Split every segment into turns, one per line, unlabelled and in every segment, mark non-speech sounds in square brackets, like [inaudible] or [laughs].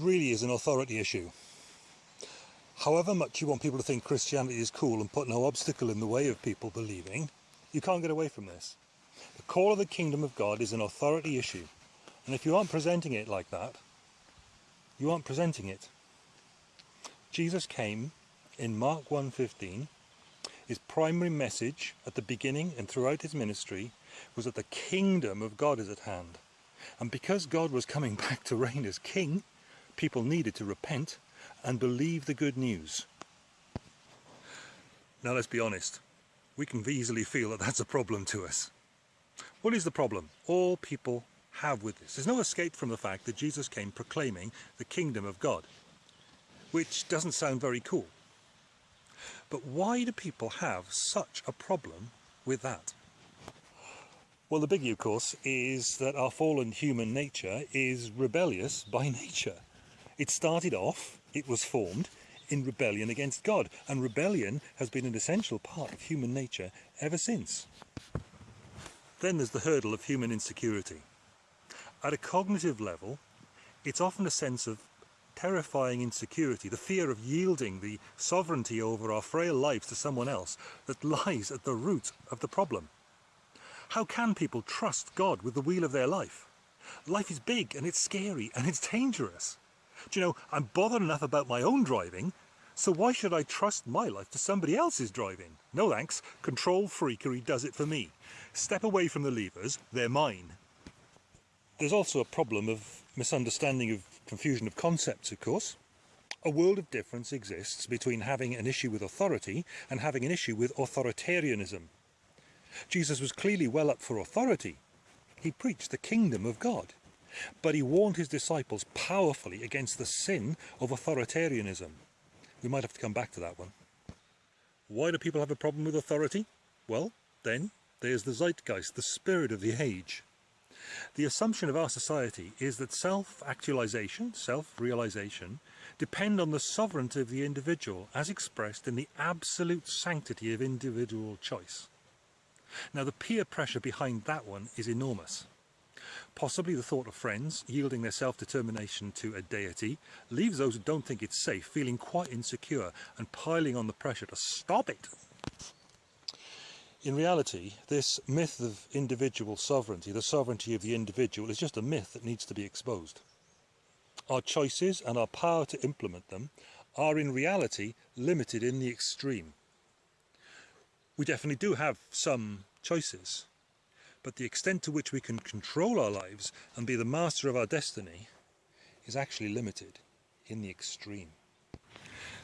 really is an authority issue. However much you want people to think Christianity is cool and put no obstacle in the way of people believing, you can't get away from this. The call of the kingdom of God is an authority issue. And if you aren't presenting it like that, you aren't presenting it. Jesus came in Mark 1.15, his primary message at the beginning and throughout his ministry was that the kingdom of God is at hand. And because God was coming [laughs] back to reign as king, people needed to repent and believe the good news. Now let's be honest, we can easily feel that that's a problem to us. What is the problem? All people have with this. There's no escape from the fact that Jesus came proclaiming the kingdom of God, which doesn't sound very cool. But why do people have such a problem with that? Well, the biggie, of course, is that our fallen human nature is rebellious by [laughs] nature. It started off, it was formed, in rebellion against God, and rebellion has been an essential part of human nature ever since. Then there's the hurdle of human insecurity. At a cognitive level, it's often a sense of terrifying insecurity, the fear of yielding the sovereignty over our frail lives to someone else that lies at the root of the problem. How can people trust God with the wheel of their life? Life is big and it's scary and it's dangerous. Do you know, I'm bothered enough about my own driving, so why should I trust my life to somebody else's driving? No thanks, control freakery does it for me. Step away from the levers, they're mine. There's also a problem of misunderstanding of confusion of concepts, of course. A world of difference exists between having an issue with authority and having an issue with authoritarianism. Jesus was clearly well up for authority. He preached the kingdom of God. But he warned his disciples powerfully against the sin of authoritarianism. We might have to come back to that one. Why do people have a problem with authority? Well, then, there's the zeitgeist, the spirit of the age. The assumption of our society is that self-actualization, self-realization, depend on the sovereignty of the individual as expressed in the absolute sanctity of individual choice. Now the peer pressure behind that one is enormous. Possibly the thought of friends yielding their self-determination to a deity leaves those who don't think it's safe feeling quite insecure and piling on the pressure to stop it. In reality, this myth of individual sovereignty, the sovereignty of the individual, is just a myth that needs to be exposed. Our choices and our power to implement them are in reality limited in the extreme. We definitely do have some choices, but the extent to which we can control our lives and be the master of our destiny is actually limited in the extreme.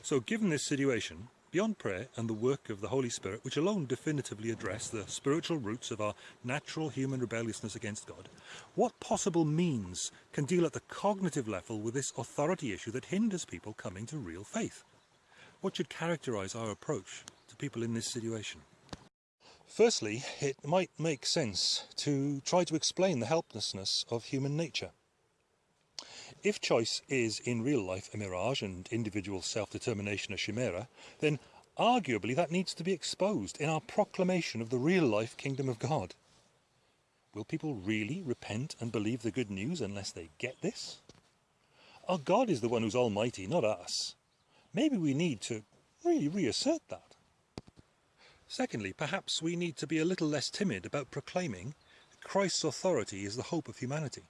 So given this situation, beyond prayer and the work of the Holy Spirit, which alone definitively address the spiritual roots of our natural human rebelliousness against God, what possible means can deal at the cognitive level with this authority issue that hinders people coming to real faith? What should characterise our approach to people in this situation? Firstly, it might make sense to try to explain the helplessness of human nature. If choice is in real life a mirage and individual self-determination a chimera, then arguably that needs to be exposed in our proclamation of the real life kingdom of God. Will people really repent and believe the good news unless they get this? Our God is the one who's almighty, not us. Maybe we need to really reassert that. Secondly, perhaps we need to be a little less timid about proclaiming that Christ's authority is the hope of humanity.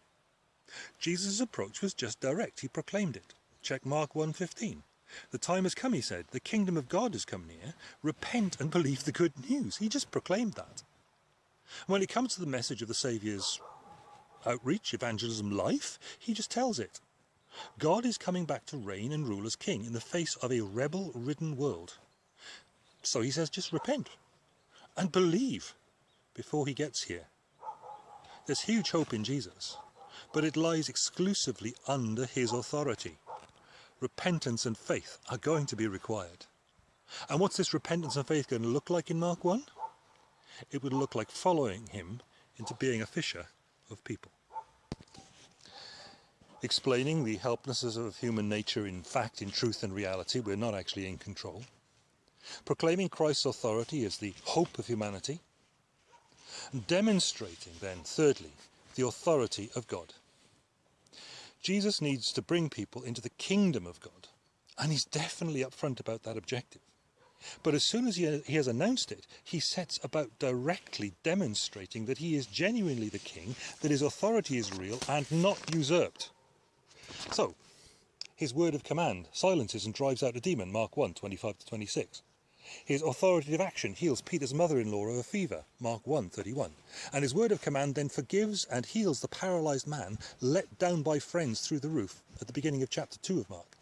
Jesus' approach was just direct, he proclaimed it. Check Mark 1.15. The time has come, he said, the kingdom of God has come near, repent and believe the good news. He just proclaimed that. When it comes to the message of the Saviour's outreach, evangelism, life, he just tells it. God is coming back to reign and rule as king in the face of a rebel-ridden world. So he says, just repent and believe before he gets here. There's huge hope in Jesus, but it lies exclusively under his authority. Repentance and faith are going to be required. And what's this repentance and faith going to look like in Mark 1? It would look like following him into being a fisher of people. Explaining the helplessness of human nature in fact, in truth and reality, we're not actually in control proclaiming Christ's authority as the hope of humanity, demonstrating then, thirdly, the authority of God. Jesus needs to bring people into the kingdom of God, and he's definitely upfront about that objective. But as soon as he, he has announced it, he sets about directly demonstrating that he is genuinely the king, that his authority is real and not usurped. So, his word of command silences and drives out a demon, Mark 1, 25 to 26. His authoritative action heals Peter's mother-in-law of a fever, Mark 1, 31. And his word of command then forgives and heals the paralysed man let down by friends through the roof at the beginning of chapter 2 of Mark.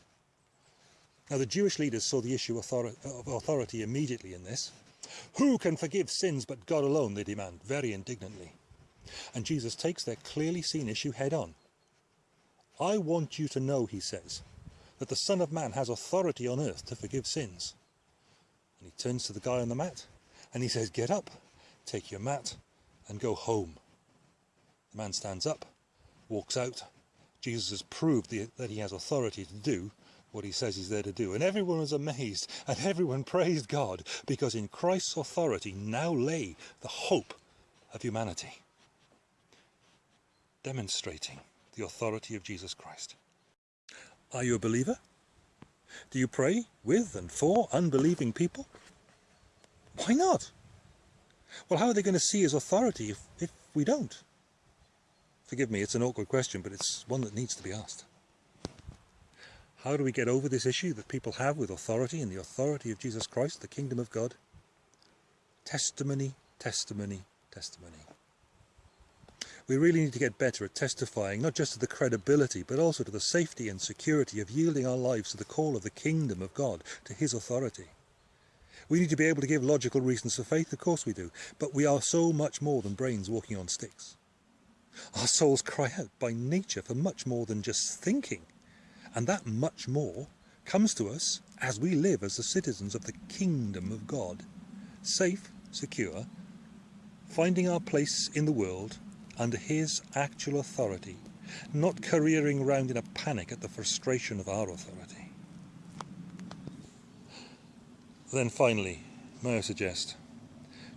Now the Jewish leaders saw the issue of authority immediately in this. Who can forgive sins but God alone, they demand, very indignantly. And Jesus takes their clearly seen issue head on. I want you to know, he says, that the Son of Man has authority on earth to forgive sins. And he turns to the guy on the mat and he says, get up, take your mat and go home. The man stands up, walks out. Jesus has proved the, that he has authority to do what he says he's there to do. And everyone was amazed and everyone [laughs] praised God because in Christ's authority now lay the hope of humanity, demonstrating the authority of Jesus Christ. Are you a believer? Do you pray with and for unbelieving people? Why not? Well, how are they going to see his authority if, if we don't? Forgive me, it's an awkward question, but it's one that needs to be asked. How do we get over this issue that people have with authority and the authority of Jesus Christ, the kingdom of God? Testimony, testimony, testimony. We really need to get better at testifying not just to the credibility but also to the safety and security of yielding our lives to the call of the kingdom of God, to his authority. We need to be able to give logical reasons for faith, of course we do, but we are so much more than brains walking on sticks. Our souls cry out by nature for much more than just thinking. And that much more comes to us as we live as the citizens of the kingdom of God, safe, secure, finding our place in the world under his actual authority, not careering around in a panic at the frustration of our authority. Then finally, may I suggest,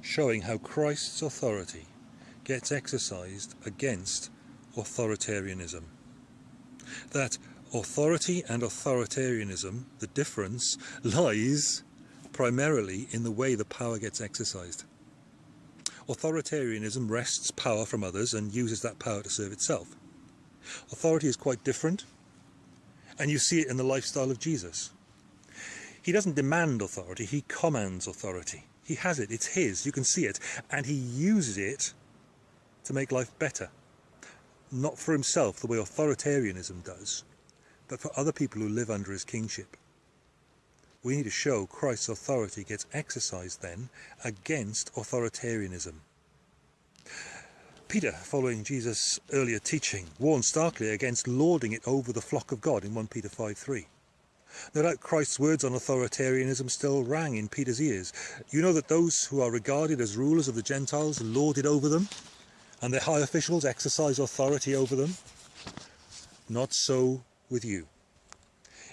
showing how Christ's authority gets exercised against authoritarianism. That authority and authoritarianism, the difference [laughs] lies primarily in the way the power gets exercised. Authoritarianism wrests power from others and uses that power to serve itself. Authority is quite different, and you see it in the lifestyle of Jesus. He doesn't demand authority, he commands authority. He has it, it's his, you can see it, and he uses it to make life better. Not for himself, the way authoritarianism does, but for other people who live under his kingship. We need to show Christ's authority gets exercised then against authoritarianism. Peter, following Jesus' earlier teaching, warned starkly against lording it over the flock of God in 1 Peter 5.3. No doubt Christ's words on authoritarianism still rang in Peter's ears. You know that those who are regarded as rulers of the Gentiles lord it over them, and their high officials exercise authority over them? Not so with you.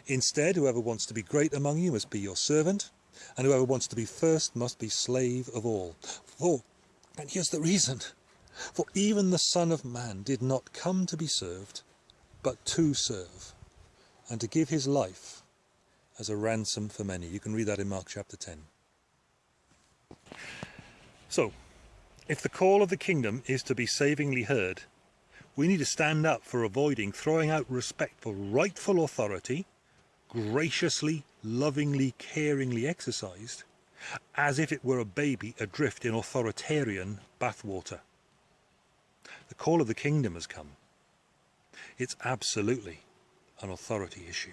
Instead, whoever wants to be great among you must be your servant, and whoever wants to be first must be slave of all. For, and here's the reason, for even the Son of Man did not come to be served, but to serve, and to give his life as a ransom for many. You can read that in Mark chapter 10. So, if the call of the kingdom is to be savingly heard, we need to stand up for avoiding throwing out respect for rightful authority, graciously, lovingly, caringly exercised, as if it were a baby adrift in authoritarian bathwater. The call of the kingdom has come. It's absolutely an authority issue.